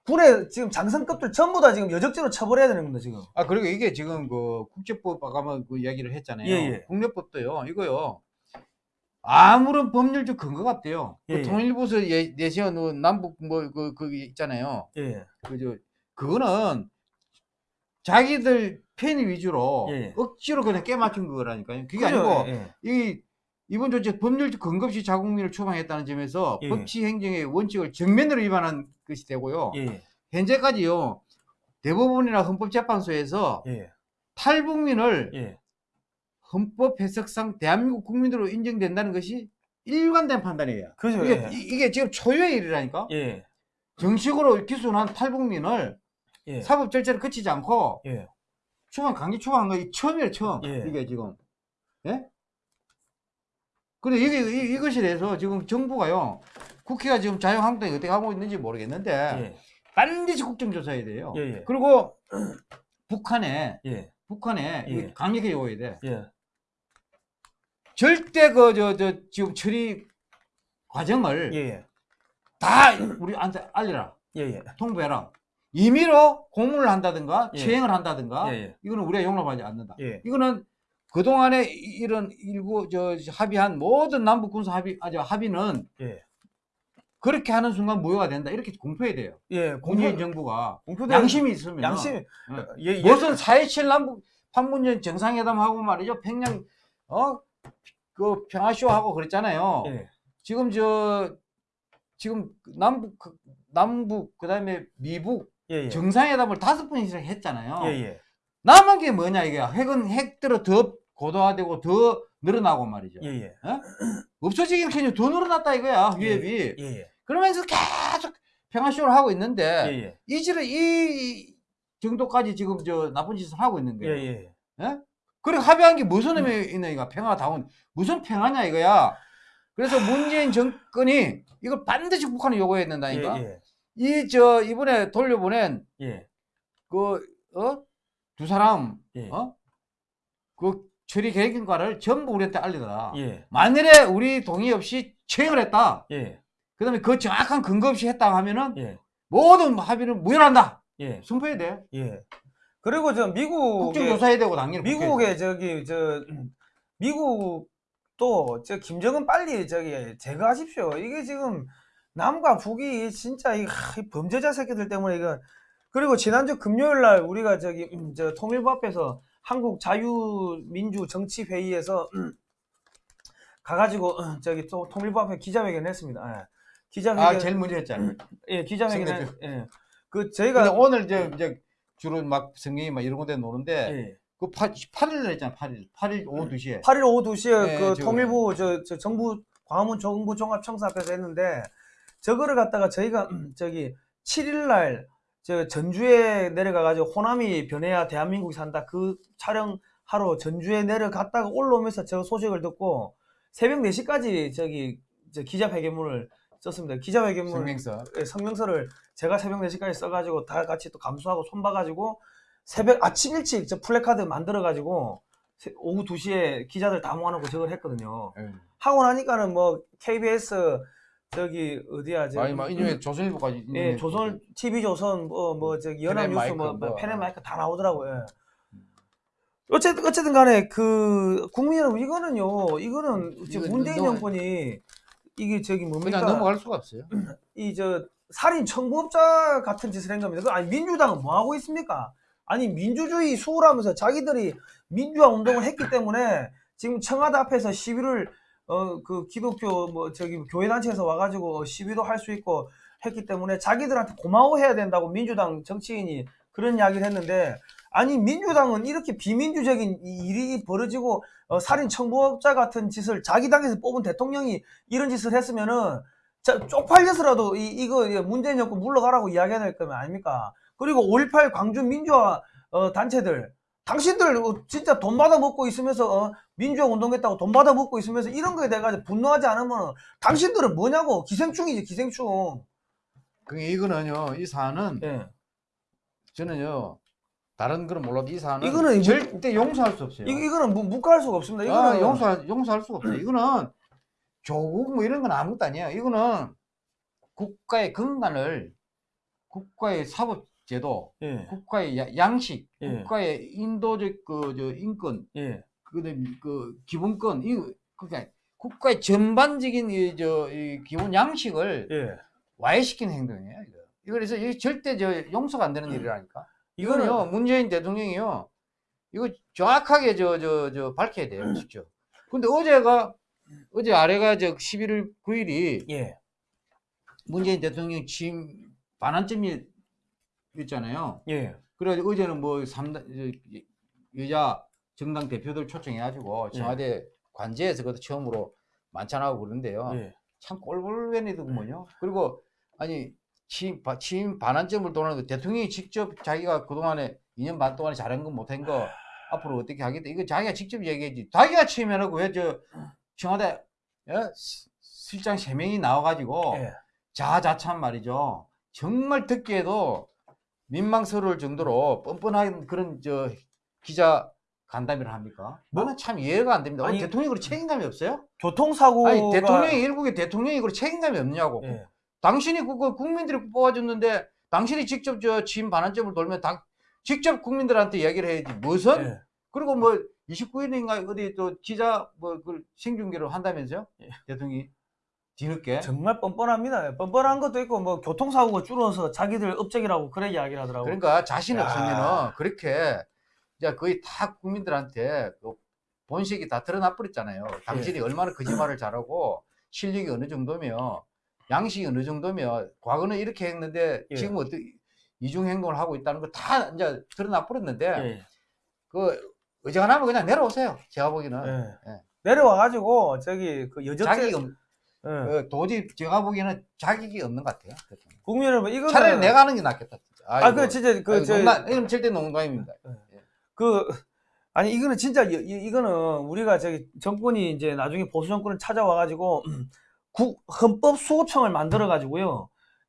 군의 지금 장성급들 전부 다 지금 여적죄로 처벌해야 되는 겁니다 지금. 아 그리고 이게 지금 그 국제법 아까 그 이야기를 했잖아요. 예, 예. 국내법도요. 이거요. 아무런 법률적 근거가 없대요. 예, 예. 그 통일부에서 예- 내세운 그 남북 뭐그 그 있잖아요. 예, 그저 그거는 자기들 편의 위주로 예. 억지로 그냥 깨맞춘 거라니까요. 그게 그죠? 아니고 예, 이 이번 조치 법률적 근거 없이 자국민을 추방했다는 점에서 예. 법치 행정의 원칙을 정면으로 위반한 것이 되고요. 예, 현재까지요 대법원이나 헌법재판소에서 예, 탈북민을 예, 헌법 해석상 대한민국 국민으로 인정된다는 것이 일관된 판단이에요. 그죠? 이게, 예, 이- 이게 지금 초유의 일이라니까. 예, 정식으로 기소한 탈북민을 예, 사법 절차를 거치지 않고 예, 추방 강제 추방한 거 처음이에요 처음. 예. 이게 지금. 예? 근데 이게 이, 이것에 대해서 지금 정부가요 국회가 지금 자유한국당이 어떻게 하고 있는지 모르겠는데 예, 반드시 국정조사해야 돼요. 예, 예, 그리고 북한에 예, 북한에 예. 강력하게 요구해야 돼. 예, 절대 그 저 저 지금 처리 과정을 예, 다 우리한테 알려라. 예, 예, 통보해라 임의로 고문을 한다든가 예. 체행을 한다든가 예, 예, 이거는 우리가 용납하지 않는다. 예, 이거는 그동안에 이- 이런 일부 저 합의한 모든 남북 군사 합의 아저 합의는 예, 그렇게 하는 순간 무효가 된다. 이렇게 공표해야 돼요. 예, 공표, 정부가 공표된 양심이 있으면. 양심, 예. 예, 예, 무슨 4.27 남북 판문점 정상회담하고 말이죠. 평양 어그 평화쇼 하고 그랬잖아요. 예, 지금 저 지금 남북 그- 남북 그다음에 미북 예, 예, 정상회담을 다섯 번 이상 했잖아요. 예, 예, 남은 게 뭐냐 이게 핵은 핵대로 더 고도화되고 더 늘어나고 말이죠. 예, 예, 없어지긴 그냥 더 늘어났다 이거야 위협이. 예, 예, 그러면서 계속 평화쇼를 하고 있는데 예, 예, 이지를 이 정도까지 지금 저 나쁜 짓을 하고 있는 예, 거예요. 예, 예? 그리고 합의한 게 무슨 의미 있는 이가 평화다운 무슨 평화냐 이거야. 그래서 문재인 정권이 이걸 반드시 북한에 요구해야 된다니까. 예, 이 저 이번에 돌려보낸 예, 그 어? 두 사람 예, 어? 그 처리 계획인가를 전부 우리한테 알리더라. 예, 만일에 우리 동의 없이 체행을 했다. 예, 그 다음에 그 정확한 근거 없이 했다 하면은 예, 모든 합의를 무효한다. 예, 선포해야 돼. 예. 그리고 저 미국 국정조사해야 되고 당연히. 미국의 저기 저 미국도 저 김정은 빨리 저기 제거하십시오. 이게 지금 남과 북이 진짜 이, 하, 이 범죄자 새끼들 때문에 이거 그리고 지난주 금요일 날 우리가 저기 음, 저 통일부 앞에서 한국 자유민주 정치 회의에서 음, 가가지고 음, 저기 또 통일부 앞에 기자회견 했습니다. 예. 기자회견 아 제일 먼저 했잖아. 예 기자회견. 했- 예. 그 저희가 오늘 이제 이제 주로 막 성경이 막 이런 곳에 노는데 예. 그 8, 8일 했잖아. 8일. 8일 오후 2시에. 8일 오후 2시에 네, 그 저- 통일부 저, 저 정부 광화문 정부 종합청사 앞에서 했는데 저거를 갖다가 저희가 저기 7일 날 저 전주에 내려가 가지고 호남이 변해야 대한민국이 산다 그 촬영하러 전주에 내려갔다가 올라오면서 저 소식을 듣고 새벽 4시까지 저기 저 기자회견문을 썼습니다. 기자회견문 성명서. 예, 성명서를 제가 새벽 4시까지 써가지고 다 같이 또 감수하고 손봐가지고 새벽 아침 일찍 저 플래카드 만들어가지고 세- 오후 2시에 기자들 다 모아놓고 저걸 했거든요. 예. 하고 나니까는 뭐 KBS 저기 어디야 저기 아니 막 인용해 조선일보까지. 예, 인용해 조선 TV 조선 뭐뭐 저기 연합뉴스 펜앤마이크 뭐, 뭐. 펜앤마이크 다 나오더라고요. 예. 어쨌든 어쨌든 간에 그 국민 여러분 이거는요 이거는 지금 이거 문재인 정권이 이게 저기 뭡니까 그냥 넘어갈 수가 없어요. 이 저 살인 청부업자 같은 짓을 한 겁니다. 그 아니 민주당은 뭐 하고 있습니까? 아니 민주주의 수호하면서 자기들이 민주화 운동을 했기 때문에 지금 청와대 앞에서 시위를 어 그 기독교 뭐 저기 교회 단체에서 와가지고 시위도 할 수 있고 했기 때문에 자기들한테 고마워해야 된다고 민주당 정치인이 그런 이야기를 했는데 아니 민주당은 이렇게 비민주적인 이 일이 벌어지고 어, 살인 청부업자 같은 짓을 자기 당에서 뽑은 대통령이 이런 짓을 했으면은 자, 쪽팔려서라도 이, 이거 문재인 정권 물러가라고 이야기해야 될 거면 아닙니까? 그리고 5.18 광주 민주화 어, 단체들 당신들 어, 진짜 돈 받아 먹고 있으면서 어, 민주화 운동했다고 돈 받아 먹고 있으면서 이런 거에 대해 분노하지 않으면 당신들은 뭐냐고 기생충이지 기생충. 그 이거는요 이 사안은 예. 저는요 다른 거는 몰라도 이 사안은 이거는 절대 용서할 수 없어요. 이, 이거는 무, 묵과할 수가 없습니다. 아, 이거는 용서 용서할 수가 없어요. 이거는 조국 뭐 이런 건 아무것도 아니에요. 이거는 국가의 근간을 국가의 사법 제도, 예, 국가의 야- 양식, 예. 국가의 인도적 그저 인권, 예, 그다음에 그 기본권 이 그러니까 국가의 전반적인 이저 이 기본 양식을 예. 와해시키는 행동이에요. 이거. 이거 그래서 이게 절대 저 용서가 안 되는 일이라니까. 이거는요 이거는 문재인 대통령이요 이거 정확하게 저저 저 밝혀야 돼요 직접. 근데 어제가 어제 아래가 저 11월 9일이 예, 문재인 대통령 취임 반환점이 있잖아요. 예, 그래가지고 어제는 뭐 삼당 여자 정당 대표들 초청해가지고 예. 청와대 관제에서 그것도 처음으로 만찬하고 그러는데요. 예. 참 꼴불견이더군요. 그리고 아니 취임, 바- 취임 반환점을 도는데 대통령이 직접 자기가 그동안에 2년 반 동안에 잘한 거 못한 거 앞으로 어떻게 하겠다. 이거 자기가 직접 얘기했지. 자기가 취임해놓고 왜 저 청와대 예? 시- 실장 세명이 나와가지고 예. 자자참 말이죠. 정말 듣기에도 민망스러울 정도로 뻔뻔한 그런 저 기자 간담회를 합니까? 나는 참 이해가 안 됩니다. 아니, 대통령이 그런 책임감이 없어요? 교통사고가 아니 대통령이 일국의 대통령이 그런 책임감이 없냐고. 예. 당신이 그거 국민들이 뽑아줬는데 당신이 직접 저 취임 반환점을 돌면 당 직접 국민들한테 이야기를 해야지 무슨 예. 그리고 뭐 29일인가 어디 또 기자 뭐그 생중계를 한다면서요 예. 대통령이 뒤늦게 정말 뻔뻔합니다. 뻔뻔한 것도 있고 뭐 교통사고가 줄어서 자기들 업적이라고 그래 이야기를 하더라고. 그러니까 자신 야. 없으면은 그렇게 이제 거의 다 국민들한테 그 본색이 다 드러나 버렸잖아요. 예. 당신이 얼마나 거짓말을 잘하고 실력이 어느 정도며 양식이 어느 정도며 과거는 이렇게 했는데 예. 지금 어떻게 이중 행동을 하고 있다는 거다 이제 드러나 버렸는데 예. 그 어지간하면 그냥 내려오세요. 제가 보기에는 예. 예. 내려와 가지고 저기 그 여적제 자격 예. 어, 도저히 제가 보기에는 자격이 없는 것 같아요. 국민 여러분 이거는 차라리 내가 하는 게 낫겠다. 진짜. 아그 아이고. 진짜 그 저 농담, 이건 절대 농담입니다. 그 아니 이거는 진짜 이, 이- 이거는 우리가 저기 정권이 이제 나중에 보수 정권을 찾아와 가지고 국 헌법 수호청을 만들어 가지고요.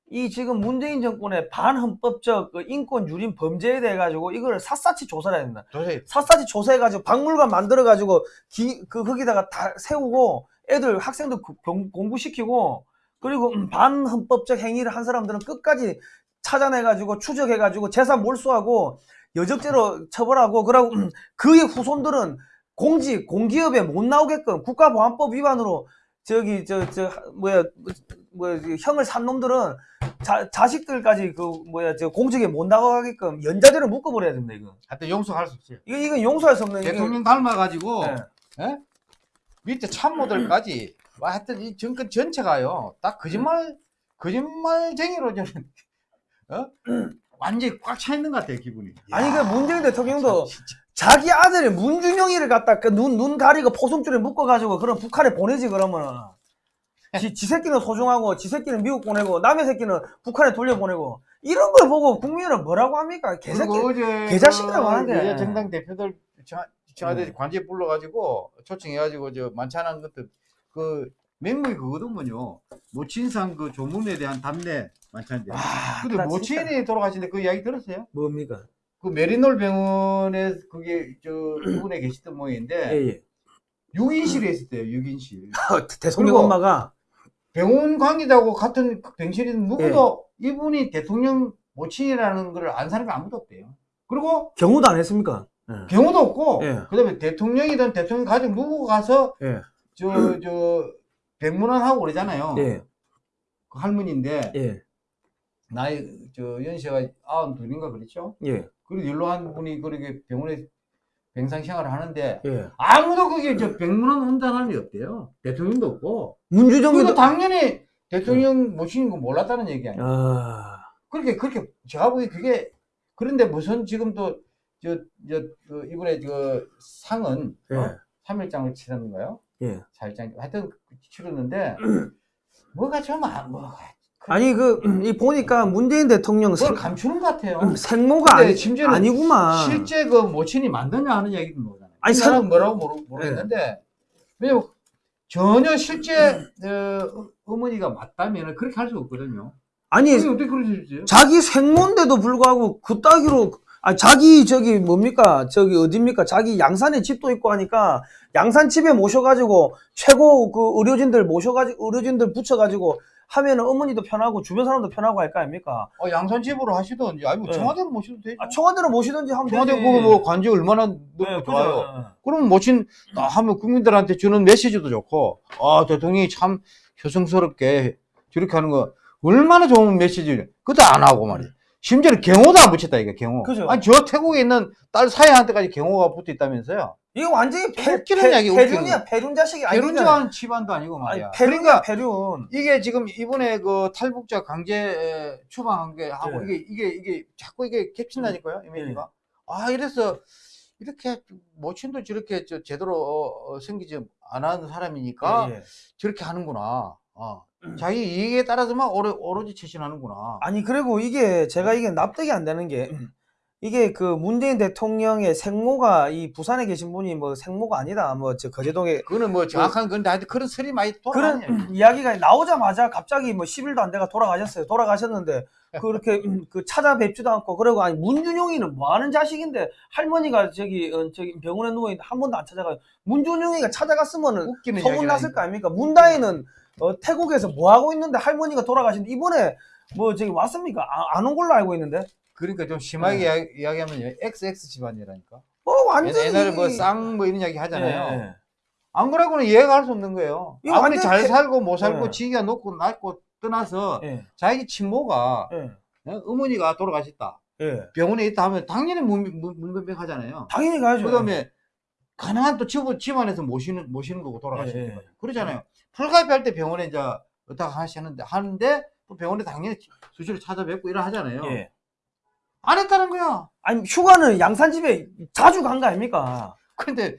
이 지금 문재인 정권의 반헌법적 그 인권 유린 범죄에 대해 가지고 이거를 샅샅이 조사를 해야 된다. 샅샅이 조사해 가지고 박물관 만들어 가지고 기그 거기다가 다 세우고 애들 공- 공부시키고 그리고 음, 반헌법적 행위를 한 사람들은 끝까지 찾아내 가지고 추적해 가지고 재산 몰수하고 여적죄로 처벌하고 그러고 음, 그의 후손들은 공직 공기업에 못 나오게끔 국가보안법 위반으로 저기 저 저 뭐야 뭐 형을 산 놈들은 자, 자식들까지 그 뭐야 저 공직에 못 나가게끔 연자제로 묶어버려야 된다 이거. 하여튼 용서할 수 없어요. 이거 이거 용서할 수 없는 대통령 닮아가지고 네. 밑에 참모들까지 와, 하여튼 이 정권 전체가요 딱 거짓말 거짓말쟁이로 저는 어? 완전히 꽉 차 있는 것 같아요 기분이. 아니 그 문재인 대통령도 진짜. 자기 아들이 문준영이를 갖다 그눈눈 가리고 포송줄에 묶어가지고 그럼 북한에 보내지 그러면은 지, 지 새끼는 소중하고 지 새끼는 미국 보내고 남의 새끼는 북한에 돌려보내고 이런 걸 보고 국민은 뭐라고 합니까 개새끼 개자식이라고 그 하는데. 정당 대표들 청와- 청와대 음. 관제 불러가지고 초청해가지고 저 만찬한 것도 그 맹목이 그거더군요. 모친상 그 조문에 대한 답례 만찬인데. 아, 근데 나 모친이 돌아가신데 그 이야기 들었어요? 뭡니까 그 메리놀 병원에 그게 저 이분에 계시던 모양인데 예 예 6인실에 있었대요. 6인실. 대통령 그리고- 엄마가 병원 관계자하고 같은 병실에 누구도 이분이 대통령 모친이라는 걸 안 사는 게 아무도 없대요. 그리고 경호도 안 했습니까 예. 경우도 없고 예. 그다음에 대통령이든 대통령 가족 누구 가서 예. 저저 백문환하고 그러잖아요. 예. 그 할머니인데 예. 나이 저 연세가 아흔 둘인가 그랬죠. 예. 그리고 연로한 분이 그렇게 병원에 병상 생활을 하는데 예. 아무도 그게 저 백문원 혼자 사람이 없대요. 대통령도 없고. 문주정이도 그래도 당연히 대통령 모시는 거 몰랐다는 얘기 아니에요. 아, 그렇게 그렇게 제가 보기 그게 그런데 무슨 지금 또 저 저 그 이번에 그 상은 예. 어? 3일장을 치렀는가요? 예. 4일장 하여튼 치렀는데 뭐가 좀 안, 뭐가 아니 그 이 보니까 문재인 대통령 뭘 생, 감추는 것 같아요. 생모가 근데 아니, 심지어는 아니구만. 실제 그 모친이 만드냐 하는 얘기도 모르잖아요. 아니, 상- 나는 뭐라고 모르, 모르겠는데, 왜냐면 전혀 실제 어, 어머니가 맞다면 그렇게 할 수 없거든요. 아니 어떻게 있어요? 자기 생모인데도 불구하고 그 따기로 아 자기 저기 뭡니까 저기 어딥니까 자기 양산에 집도 있고 하니까 양산 집에 모셔가지고 최고 그 의료진들 모셔가지고 의료진들 붙여가지고 하면은 어머니도 편하고 주변 사람도 편하고 할 거 아닙니까? 어, 양산 집으로 하시던지, 아니, 뭐 네. 청와대로 모셔도 되죠. 아, 청와대로 모시든지 하면 청와대 되지. 보고 뭐 관직 얼마나 네, 좋아요. 그죠. 그럼 모친 딱 하면 국민들한테 주는 메시지도 좋고, 아, 대통령이 참 효성스럽게 저렇게 하는 거 얼마나 좋은 메시지를, 그것도 안 하고 말이야. 심지어는 경호도 안 붙였다, 이게 경호. 그죠. 아니, 저 태국에 있는 딸 사야한테까지 경호가 붙어 있다면서요. 이거 완전히 웃기는 폐, 이야기, 폐륜이야 폐륜 자식이 아니잖아. 배륜자한 집안도 아니고 아니 말이야. 폐륜이야 그러니까 폐륜. 이게 지금 이번에 그 탈북자 강제 에, 추방한 게 하고 네. 이게 이게 이게 자꾸 이게 겹친다니까요 이미지가 아 이래서 이렇게 모친도 저렇게 저 제대로 어, 어, 생기지 안 하는 사람이니까 예, 예. 저렇게 하는구나 어. 자기 이익에 따라서만 오로, 오로지 처신하는구나. 아니 그리고 이게 제가 이게 납득이 안 되는 게 이게 그 문재인 대통령의 생모가 이 부산에 계신 분이 뭐 생모가 아니다. 뭐 저 거제동에 그거는 뭐 정확한 건데 하여튼 그런 설이 많이 돌아다녀요 그런 이야기가 나오자마자 갑자기 뭐 10일도 안 돼가 돌아가셨어요. 돌아가셨는데 그렇게 음, 그 찾아뵙지도 않고 그러고 아니 문준용이는 뭐 하는 자식인데 할머니가 저기 어, 저기 병원에 누워 있는데 한 번도 안 찾아가. 문준용이가 찾아갔으면은 소문 났을 거 아닙니까? 문다희는 어, 태국에서 뭐 하고 있는데 할머니가 돌아가신데 이번에 뭐 저기 왔습니까? 안온 걸로 알고 있는데. 그러니까 좀 심하게 네. 이야기, 이야기하면 XX 집안이라니까 어 완전히 옛날에 뭐쌍뭐 이런 이야기 하잖아요 예, 예. 안 그러고는 이해가 할 수 없는 거예요. 아무리 잘 폐- 살고 못 살고 네. 지기가 높고 낮고 떠나서 예, 자기 친모가 예, 어, 어머니가 돌아가셨다. 예. 병원에 있다 하면 당연히 문- 문- 문변백하잖아요. 당연히 가야죠. 그다음에 가능한 또 집, 집안에서 모시는 모시는 거고 돌아가시는 예, 예. 거예요. 그러잖아요. 풀가입할 때 병원에 이제 어떻게 하시는데 하는데 또 병원에 당연히 수시로 찾아뵙고 이러 하잖아요. 예. 안 했다는 거야. 아니 휴가는 양산집에 자주 간 거 아닙니까? 근데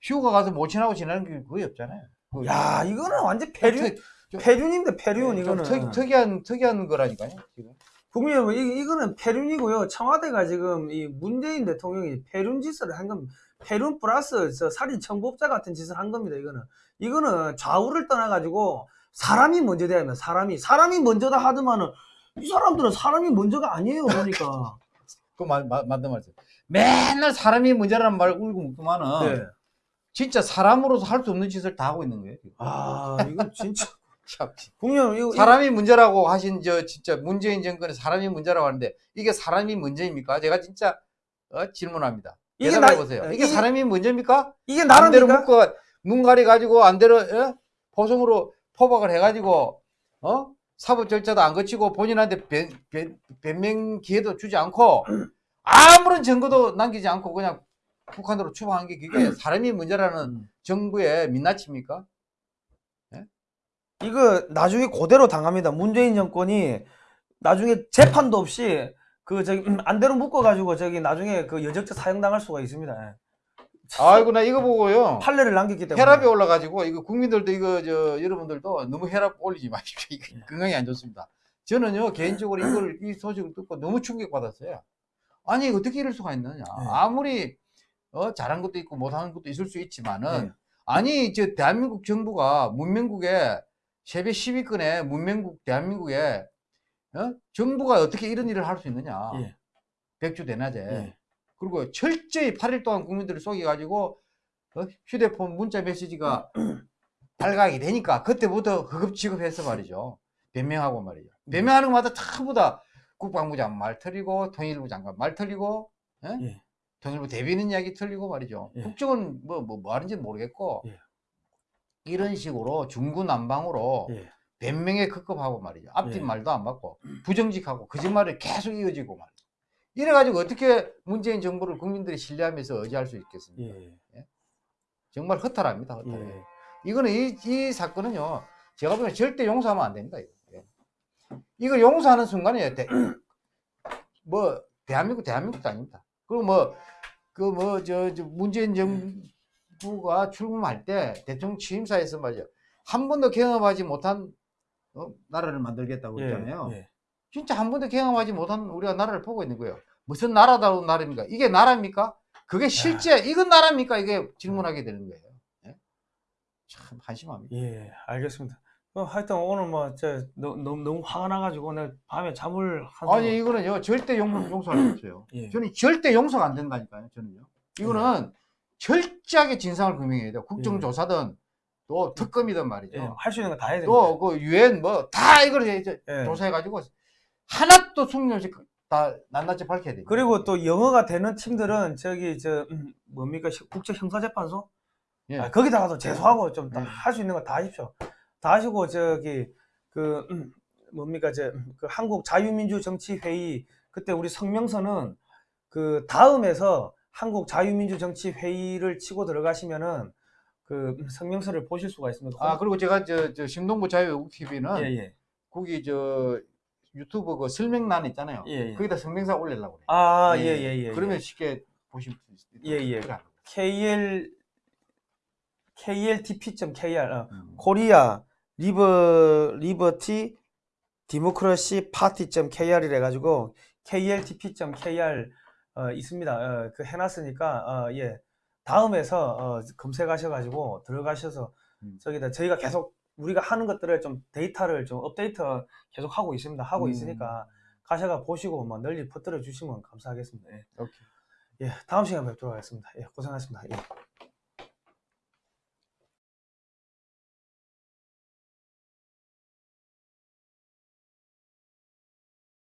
휴가 가서 모친하고 지내는 게 거의 없잖아요. 야 이거는 완전 폐륜 폐륜인데 폐륜 좀 이거는 특, 특이한 특이한 거라니까요. 지금. 국민 여러분 이, 이거는 폐륜이고요 청와대가 지금 이 문재인 대통령이 폐륜 짓을 한 겁니다 폐륜 플러스 저 살인 청부업자 같은 짓을 한 겁니다 이거는 이거는 좌우를 떠나가지고 사람이 먼저 돼야 합니다 사람이 사람이 먼저다 하더만은 이 사람들은 사람이 먼저가 아니에요 그러니까 그 말, 말, 맞는 말이죠. 맨날 사람이 문제라는 말 울고 묻더만은 네. 진짜 사람으로서 할 수 없는 짓을 다 하고 있는 거예요. 아 이거 진짜 참. 국민 이거, 사람이 문제라고 하신 저 진짜 문재인 정권의 사람이 문제라고 하는데 이게 사람이 문제입니까? 제가 진짜 어, 질문합니다. 이게 나- 보세요. 예, 이게 이게- 사람이 문제입니까? 이게 나랍니까? 묶어 눈 가리 가지고 안대로 어? 포성으로 포박을 해가지고 어 사법 절차도 안 거치고 본인한테 변, 변, 변명 기회도 주지 않고 아무런 증거도 남기지 않고 그냥 북한으로 추방한 게 그게 사람이 문제라는 음. 정부의 민낯입니까? 이거 나중에 그대로 당합니다. 문재인 정권이 나중에 재판도 없이 그 저기 음, 안대로 묶어가지고 저기 나중에 그 여적죄 사형당할 수가 있습니다. 예. 아이고 나 이거 보고요. 판례를 남겼기 때문에. 혈압이 올라가지고 이거 국민들도 이거 저 여러분들도 너무 혈압 올리지 마십시오. 이거 예. 건강에 안 좋습니다. 저는요 개인적으로 이걸 이 소식을 듣고 너무 충격받았어요. 아니 어떻게 이럴 수가 있느냐? 네. 아무리 어, 잘한 것도 있고 못하는 것도 있을 수 있지만은 네. 아니 저 대한민국 정부가 문명국에 세계 10위권의 문명국 대한민국에 어? 정부가 어떻게 이런 일을 할 수 있느냐? 예. 백주 대낮에 예. 그리고 철저히 8일 동안 국민들을 속여가지고 어? 휴대폰 문자 메시지가 발각이 되니까 그때부터 허급 지급해서 말이죠. 변명하고 말이죠. 변명하는 것마다 전부 다 국방부 장관 말 틀리고 통일부 장관 말 틀리고 예? 예. 통일부 대변인 이야기 틀리고 말이죠. 예. 국정은 뭐, 뭐, 뭐 하는지는 모르겠고 예. 이런 식으로 중구난방으로 예. 변명에 급급하고 말이죠. 앞뒤 예. 말도 안 받고 부정직하고 거짓말이 계속 이어지고 말이죠. 이래 가지고 어떻게 문재인 정부를 국민들이 신뢰하면서 의지할 수 있겠습니까? 예. 정말 허탈합니다. 허탈해. 예. 이거는 이, 이 사건은요. 제가 보기엔 절대 용서하면 안 됩니다. 이거. 예. 용서하는 순간에 대, 뭐 대한민국 대한민국도 아닙니다. 그리고 뭐 그뭐저 문재인 정부가 출범할 때 대통령 취임사에서 말이죠. 한 번도 경험하지 못한 어, 나라를 만들겠다고 했잖아요. 예. 진짜 한 번도 경험하지 못한 우리가 나라를 보고 있는 거예요. 무슨 나라다운 나라입니까? 이게 나라입니까? 그게 실제 이건 나라입니까? 이게 질문하게 되는 거예요. 예? 참 한심합니다. 예, 알겠습니다. 어, 하여튼 오늘 뭐, 저, 너무, 너무, 너무 화가 나가지고, 오늘 밤에 잠을 한 아니 이거는요 절대 용, 용서할 수 없어요. 예. 저는 절대 용서가 안 된다니까요. 저는요. 이거는 철저하게 진상을 규명해야 돼요. 국정조사든 또 특검이든 말이죠. 예, 할수 있는 거 다 해야 됩니다. 또그 유엔 뭐 다 이걸 이제 예. 조사해가지고 하나도 숨김 없이 다 낱낱이 밝혀야 돼요. 그리고 또 영어가 되는 팀들은 저기, 저, 음, 뭡니까, 시- 국제 형사재판소? 예. 아, 거기다가도 제소하고 좀 예. 할수 있는 거 다 하십시오. 다 하시고, 저기, 그, 음, 뭡니까, 저, 그 한국 자유민주 정치 회의, 그때 우리 성명서는 그 다음에서 한국 자유민주 정치 회의를 치고 들어가시면은 그 성명서를 보실 수가 있습니다. 아 그리고 제가 저, 저 신동부 자유외국 TV는 예, 예. 거기 저 유튜브 그 설명란 있잖아요. 예, 예. 거기다 성명사 올리려고 그래요. 아, 예, 예, 예. 그러면 쉽게 보실 수 있어요. 예, 예. KL, KLTP.KR, 어, 음. Korea Liber Liberty Democracy Party.kr이래 가지고 kltp.kr 어, 있습니다. 어, 그 해놨으니까 어, 예 다음에서 어, 검색하셔 가지고 들어가셔서 음. 저기다 저희가 계속 우리가 하는 것들을 좀 데이터를 좀 업데이트 계속 하고 있습니다. 하고 음. 있으니까 가셔가 보시고 뭐 널리 퍼뜨려 주시면 감사하겠습니다. 예. 오케이. 예, 다음 시간에 뵙도록 하겠습니다. 예, 고생하셨습니다. 예.